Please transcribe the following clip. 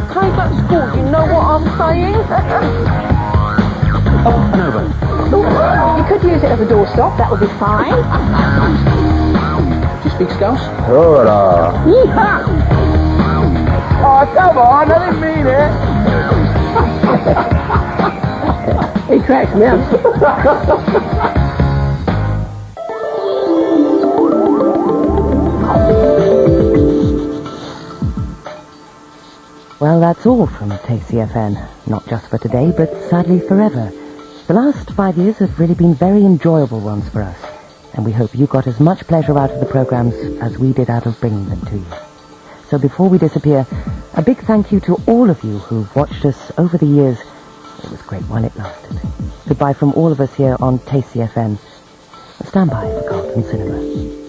saying? Up and over. you know what I'm saying? Never. You could use it as a doorstop. That would be fine. Do you speak Scouse? Hola. Yeehaw! Oh, come on, I didn't mean it. He cracks me up. Well, that's all from KCFN. Not just for today, but sadly forever. The last five years have really been very enjoyable ones for us, and we hope you got as much pleasure out of the programs as we did out of bringing them to you. So before we disappear, a big thank you to all of you who've watched us over the years. It was great while it lasted. Goodbye from all of us here on KCFN. Stand by for Carlton Cinema.